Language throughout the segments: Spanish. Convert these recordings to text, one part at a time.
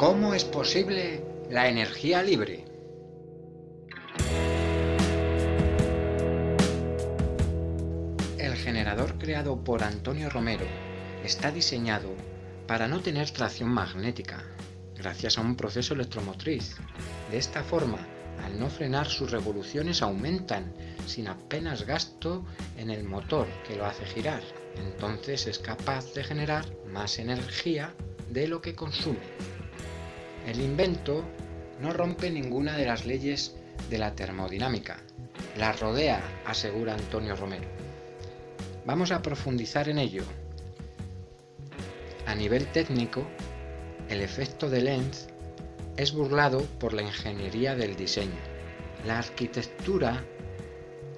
¿Cómo es posible la energía libre? El generador creado por Antonio Romero está diseñado para no tener tracción magnética, gracias a un proceso electromotriz. De esta forma, al no frenar sus revoluciones aumentan sin apenas gasto en el motor que lo hace girar. Entonces es capaz de generar más energía de lo que consume. El invento no rompe ninguna de las leyes de la termodinámica. La rodea, asegura Antonio Romero. Vamos a profundizar en ello. A nivel técnico, el efecto de Lenz es burlado por la ingeniería del diseño. La arquitectura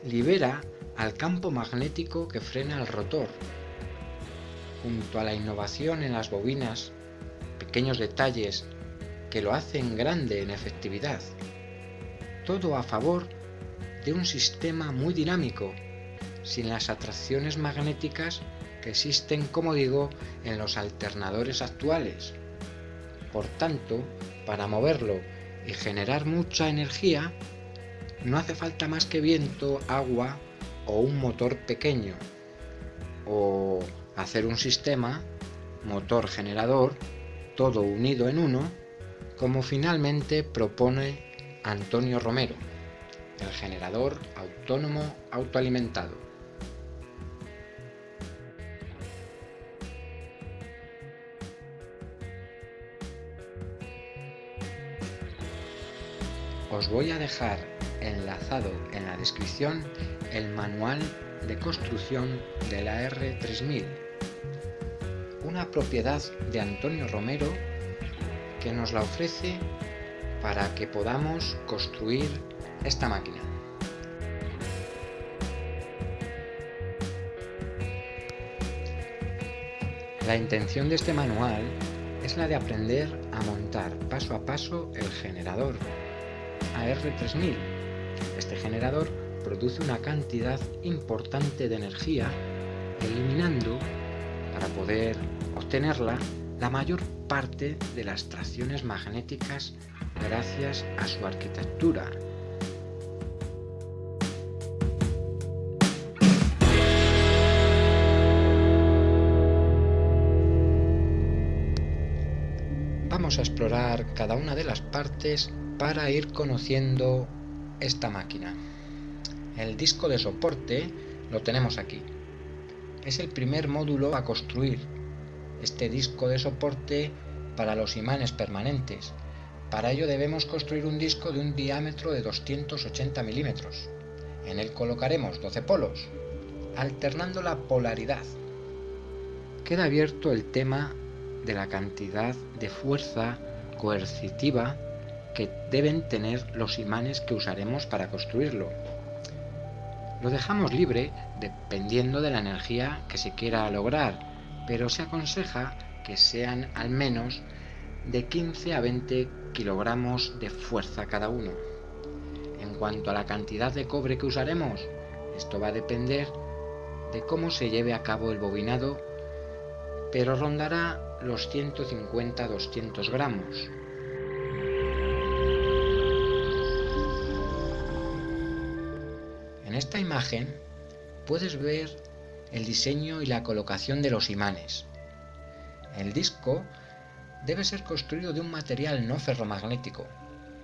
libera al campo magnético que frena el rotor. Junto a la innovación en las bobinas, pequeños detalles que lo hacen grande en efectividad. Todo a favor de un sistema muy dinámico, sin las atracciones magnéticas que existen, como digo, en los alternadores actuales. Por tanto, para moverlo y generar mucha energía, no hace falta más que viento, agua o un motor pequeño. O hacer un sistema, motor generador, todo unido en uno, como finalmente propone Antonio Romero, el generador autónomo autoalimentado. Os voy a dejar enlazado en la descripción el manual de construcción de la R3000, una propiedad de Antonio Romero que nos la ofrece para que podamos construir esta máquina. La intención de este manual es la de aprender a montar paso a paso el generador AR3000. Este generador produce una cantidad importante de energía eliminando, para poder obtenerla, la mayor parte de las tracciones magnéticas gracias a su arquitectura. Vamos a explorar cada una de las partes para ir conociendo esta máquina. El disco de soporte lo tenemos aquí. Es el primer módulo a construir este disco de soporte para los imanes permanentes. Para ello debemos construir un disco de un diámetro de 280 milímetros. En él colocaremos 12 polos, alternando la polaridad. Queda abierto el tema de la cantidad de fuerza coercitiva que deben tener los imanes que usaremos para construirlo. Lo dejamos libre dependiendo de la energía que se quiera lograr pero se aconseja que sean al menos de 15 a 20 kilogramos de fuerza cada uno. En cuanto a la cantidad de cobre que usaremos, esto va a depender de cómo se lleve a cabo el bobinado, pero rondará los 150-200 gramos. En esta imagen puedes ver el diseño y la colocación de los imanes. El disco debe ser construido de un material no ferromagnético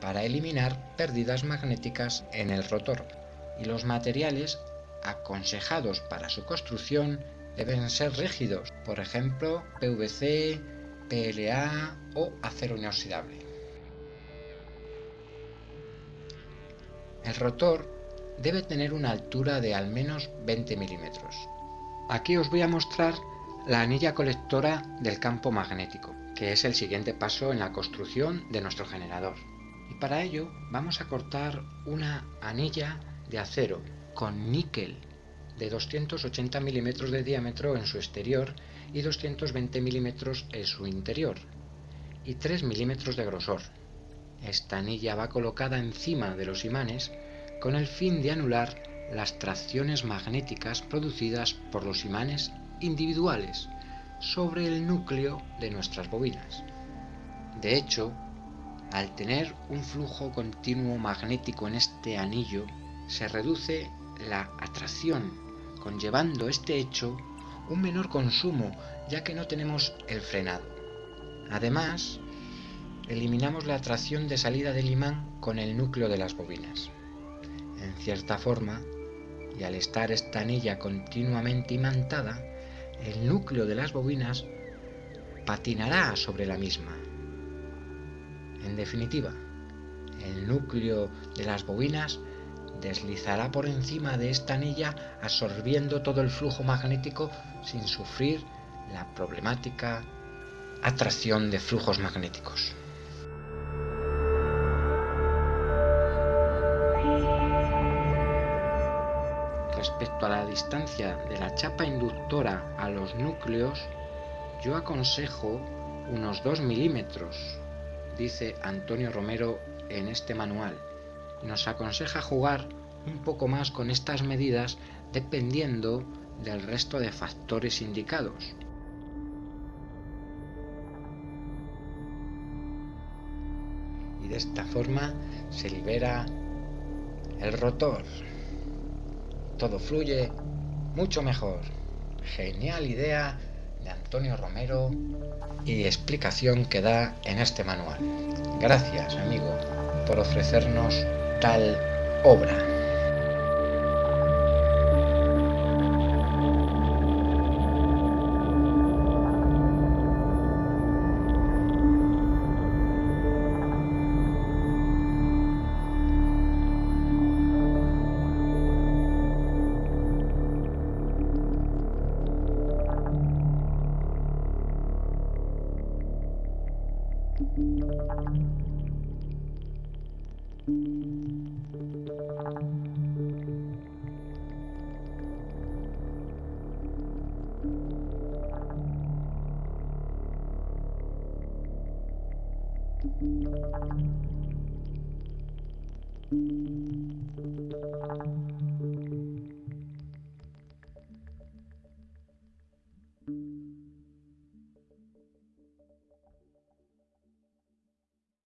para eliminar pérdidas magnéticas en el rotor y los materiales aconsejados para su construcción deben ser rígidos, por ejemplo PVC, PLA o acero inoxidable. El rotor debe tener una altura de al menos 20 milímetros Aquí os voy a mostrar la anilla colectora del campo magnético, que es el siguiente paso en la construcción de nuestro generador. Y para ello vamos a cortar una anilla de acero con níquel de 280 milímetros de diámetro en su exterior y 220 milímetros en su interior y 3 milímetros de grosor. Esta anilla va colocada encima de los imanes con el fin de anular las tracciones magnéticas producidas por los imanes individuales sobre el núcleo de nuestras bobinas. De hecho, al tener un flujo continuo magnético en este anillo, se reduce la atracción, conllevando este hecho un menor consumo, ya que no tenemos el frenado. Además, eliminamos la atracción de salida del imán con el núcleo de las bobinas. En cierta forma, y al estar esta anilla continuamente imantada, el núcleo de las bobinas patinará sobre la misma. En definitiva, el núcleo de las bobinas deslizará por encima de esta anilla absorbiendo todo el flujo magnético sin sufrir la problemática atracción de flujos magnéticos. Respecto a la distancia de la chapa inductora a los núcleos, yo aconsejo unos 2 milímetros, dice Antonio Romero en este manual. Nos aconseja jugar un poco más con estas medidas dependiendo del resto de factores indicados. Y de esta forma se libera el rotor todo fluye mucho mejor. Genial idea de Antonio Romero y explicación que da en este manual. Gracias, amigo, por ofrecernos tal obra. thank you